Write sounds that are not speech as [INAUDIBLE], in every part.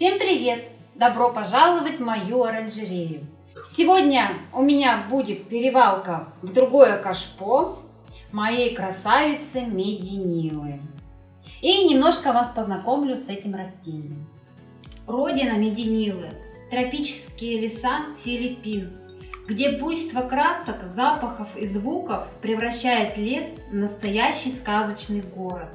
Всем привет! Добро пожаловать в мою оранжерею! Сегодня у меня будет перевалка в другое кашпо моей красавицы Мединилы. И немножко вас познакомлю с этим растением. Родина Мединилы – тропические леса Филиппин, где буйство красок, запахов и звуков превращает лес в настоящий сказочный город.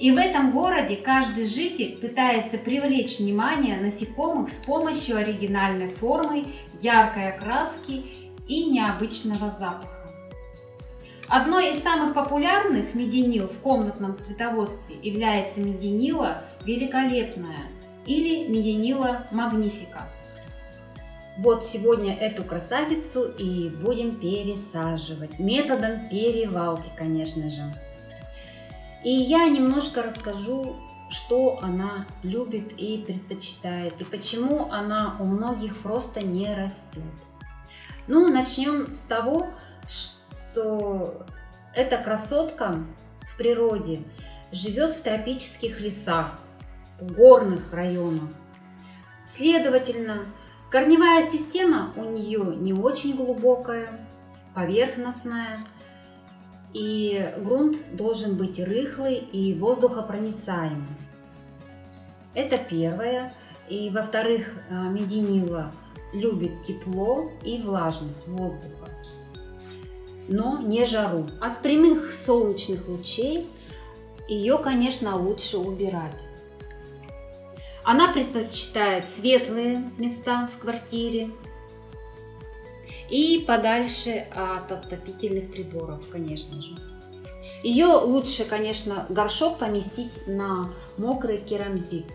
И в этом городе каждый житель пытается привлечь внимание насекомых с помощью оригинальной формы, яркой окраски и необычного запаха. Одной из самых популярных мединил в комнатном цветоводстве является мединила великолепная или мединила магнифика. Вот сегодня эту красавицу и будем пересаживать методом перевалки, конечно же. И я немножко расскажу, что она любит и предпочитает, и почему она у многих просто не растет. Ну, начнем с того, что эта красотка в природе живет в тропических лесах, в горных районах. Следовательно, корневая система у нее не очень глубокая, поверхностная, и грунт должен быть рыхлый и воздухопроницаемый. Это первое. И во-вторых, э, мединила любит тепло и влажность воздуха, но не жару. От прямых солнечных лучей ее, конечно, лучше убирать. Она предпочитает светлые места в квартире, и подальше от отопительных приборов, конечно же. Ее лучше, конечно, горшок поместить на мокрый керамзит.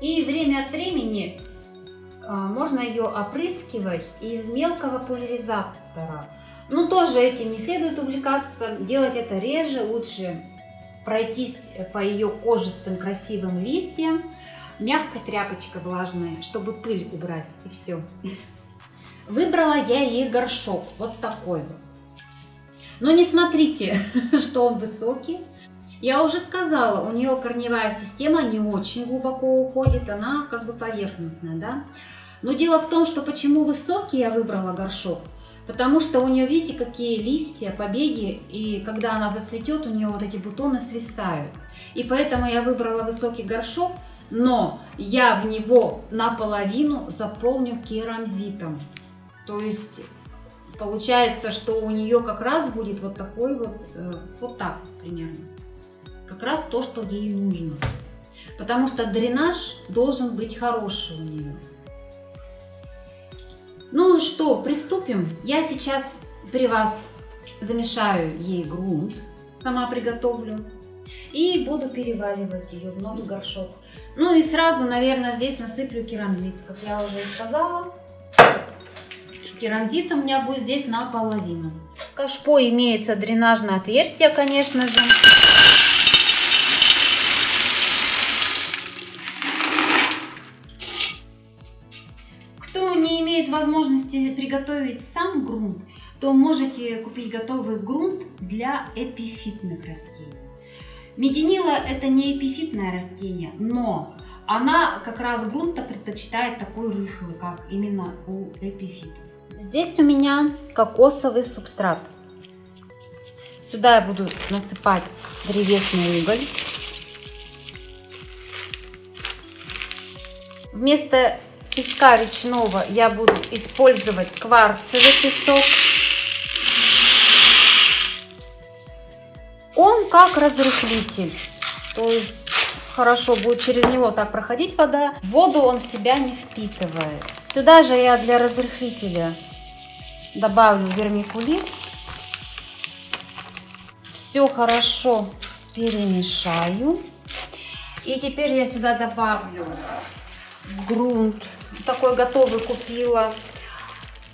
И время от времени а, можно ее опрыскивать из мелкого пульверизатора. Но тоже этим не следует увлекаться, делать это реже, лучше пройтись по ее кожистым красивым листьям, мягкой тряпочкой влажной, чтобы пыль убрать и все. Выбрала я ей горшок, вот такой вот. Но не смотрите, [LAUGHS] что он высокий. Я уже сказала, у нее корневая система не очень глубоко уходит, она как бы поверхностная, да. Но дело в том, что почему высокий я выбрала горшок, потому что у нее, видите, какие листья, побеги, и когда она зацветет, у нее вот эти бутоны свисают. И поэтому я выбрала высокий горшок, но я в него наполовину заполню керамзитом. То есть получается, что у нее как раз будет вот такой вот, э, вот так примерно. Как раз то, что ей нужно. Потому что дренаж должен быть хороший у нее. Ну что, приступим. Я сейчас при вас замешаю ей грунт, сама приготовлю. И буду переваливать ее в новый горшок. Ну и сразу, наверное, здесь насыплю керамзит, как я уже сказала. Керамзит у меня будет здесь наполовину. В кашпо имеется дренажное отверстие, конечно же. Кто не имеет возможности приготовить сам грунт, то можете купить готовый грунт для эпифитных растений. Мединила это не эпифитное растение, но она как раз грунта предпочитает такой рыхлый, как именно у эпифитов. Здесь у меня кокосовый субстрат. Сюда я буду насыпать древесный уголь. Вместо песка речного я буду использовать кварцевый песок. Он как разрыхлитель, то есть хорошо будет через него так проходить вода. Воду он в себя не впитывает. Сюда же я для разрыхлителя добавлю вермикулит. Все хорошо перемешаю. И теперь я сюда добавлю грунт. Такой готовый купила.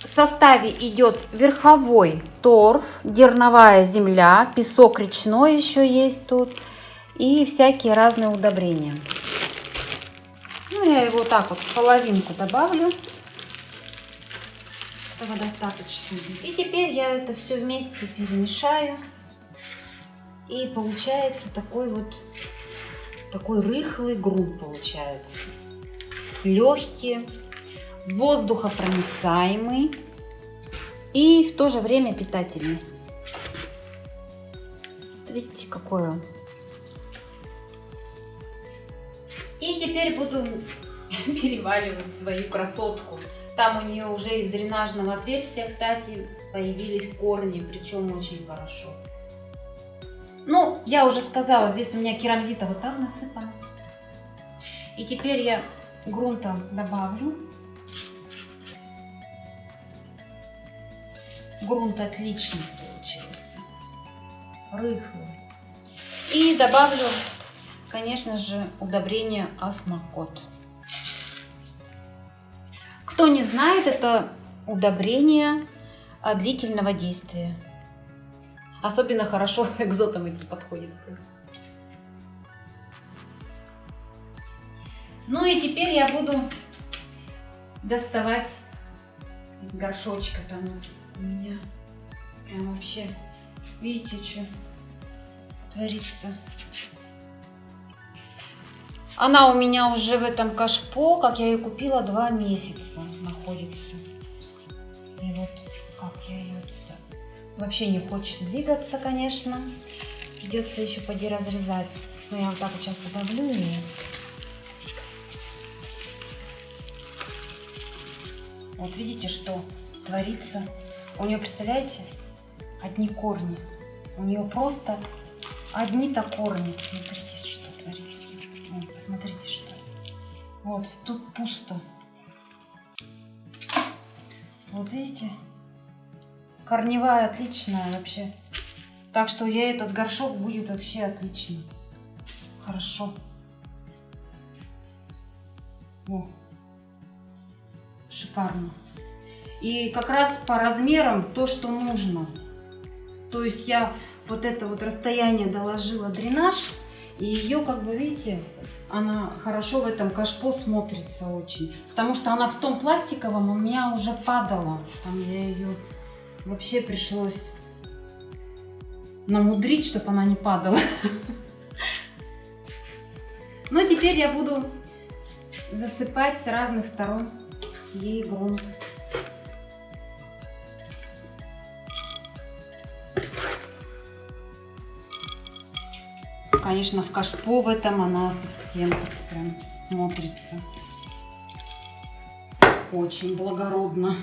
В составе идет верховой торф, дерновая земля, песок речной еще есть тут. И всякие разные удобрения. Ну, я его так вот половинку добавлю. Этого достаточно. И теперь я это все вместе перемешаю. И получается такой вот, такой рыхлый грунт получается. легкие, воздухопроницаемый и в то же время питательный. Видите, какой он. И теперь буду [LAUGHS] переваливать свою красотку. Там у нее уже из дренажного отверстия, кстати, появились корни, причем очень хорошо. Ну, я уже сказала, здесь у меня керамзита вот так насыпана. И теперь я грунта добавлю. Грунт отличный получился. Рыхлый. И добавлю, конечно же, удобрение осмокот. Кто не знает, это удобрение длительного действия. Особенно хорошо [LAUGHS] экзотам это подходит. Ну и теперь я буду доставать из горшочка там у меня. Прям вообще, видите, что творится. Она у меня уже в этом кашпо, как я ее купила, два месяца находится. И вот как я ее вообще не хочет двигаться, конечно. Придется еще поди разрезать. Но я вот так вот сейчас подавлю ее. Вот видите, что творится. У нее, представляете, одни корни. У нее просто одни-то корни. Смотрите, что творится. Посмотрите, что. Вот, тут пусто. Вот видите? Корневая отличная вообще. Так что я этот горшок будет вообще отличный. Хорошо. О, шикарно. И как раз по размерам то, что нужно. То есть я вот это вот расстояние доложила дренаж. И ее, как бы видите, она хорошо в этом кашпо смотрится очень. Потому что она в том пластиковом у меня уже падала. Там я ее вообще пришлось намудрить, чтобы она не падала. [LAUGHS] Ну, теперь я буду засыпать с разных сторон ей грунт. Конечно, в кашпо в этом она совсем прям смотрится очень благородно.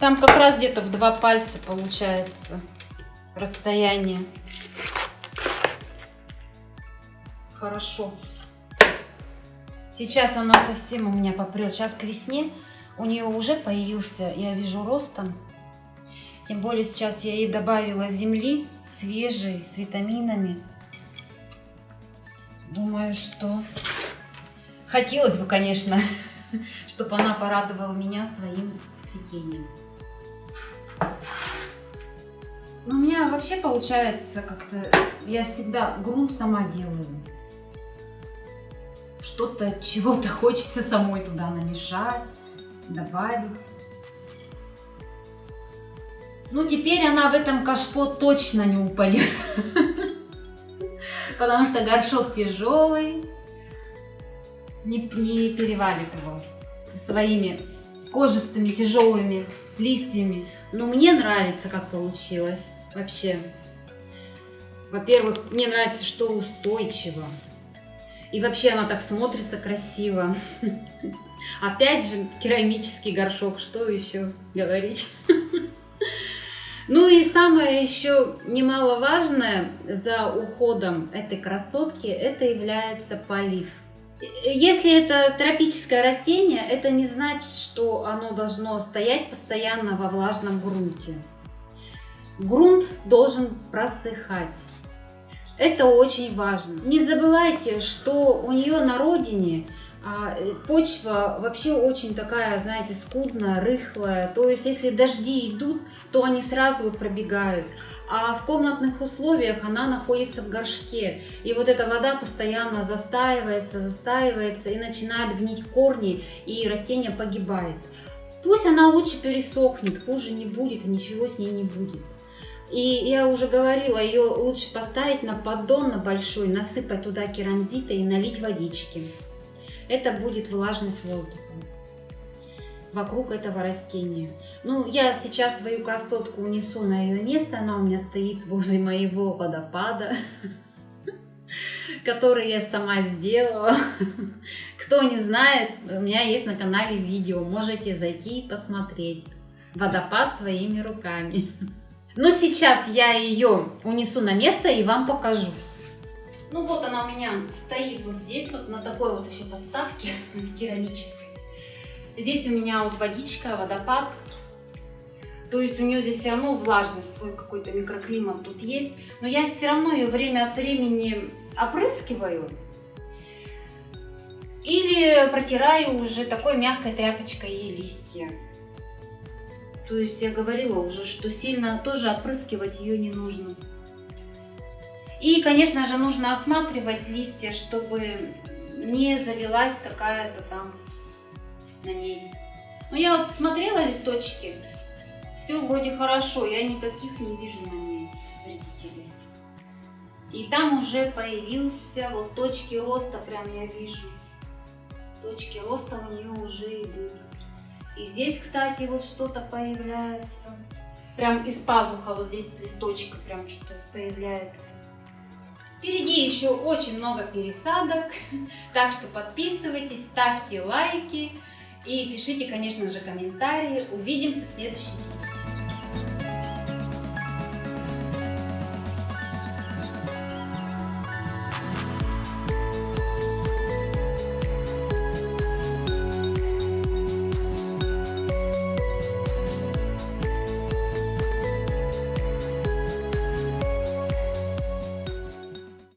Там как раз где-то в два пальца получается расстояние. Хорошо. Сейчас она совсем у меня попрет. Сейчас к весне у нее уже появился, я вижу, ростом. Тем более сейчас я ей добавила земли свежей, с витаминами. Думаю, что хотелось бы, конечно, [LAUGHS] чтобы она порадовала меня своим цветением. У меня вообще получается как-то, я всегда грунт сама делаю. Что-то, чего-то хочется самой туда намешать, добавить. Ну, теперь она в этом кашпо точно не упадет. Потому что горшок тяжелый. Не, не перевалит его своими кожистыми тяжелыми листьями. Но мне нравится, как получилось вообще. Во-первых, мне нравится, что устойчиво. И вообще она так смотрится красиво. [LAUGHS] Опять же, керамический горшок, что еще говорить? [LAUGHS] Ну и самое еще немаловажное за уходом этой красотки, это является полив. Если это тропическое растение, это не значит, что оно должно стоять постоянно во влажном грунте. Грунт должен просыхать. Это очень важно. Не забывайте, что у нее на родине почва вообще очень такая, знаете, скудная, рыхлая. То есть, если дожди идут, то они сразу вот пробегают. А в комнатных условиях она находится в горшке. И вот эта вода постоянно застаивается, застаивается и начинает гнить корни, и растение погибает. Пусть она лучше пересохнет, хуже не будет и ничего с ней не будет. И я уже говорила, ее лучше поставить на поддон на большой, насыпать туда керамзита и налить водички. Это будет влажность воздуха вокруг этого растения. Ну, я сейчас свою красотку унесу на ее место, она у меня стоит возле моего водопада, [LAUGHS] который я сама сделала. [LAUGHS] Кто не знает, у меня есть на канале видео, можете зайти и посмотреть. Водопад своими руками. [LAUGHS] Но сейчас я ее унесу на место и вам покажу. Ну вот она у меня стоит вот здесь, вот на такой вот еще подставке [LAUGHS] керамической. Здесь у меня вот водичка, водопад. То есть у нее здесь все равно влажность, свой какой-то микроклимат тут есть. Но я все равно ее время от времени опрыскиваю. Или протираю уже такой мягкой тряпочкой ей листья. То есть я говорила уже, что сильно тоже опрыскивать ее не нужно. И, конечно же, нужно осматривать листья, чтобы не завелась какая-то там на ней. Но я вот смотрела листочки, все вроде хорошо, я никаких не вижу на ней вредителей. И там уже появился вот точки роста, прям я вижу. Точки роста у нее уже идут. И здесь, кстати, вот что-то появляется. Прям из пазуха вот здесь листочка прям что-то появляется. Впереди еще очень много пересадок, [LAUGHS] так что подписывайтесь, ставьте лайки и пишите, конечно же, комментарии. Увидимся в следующем видео.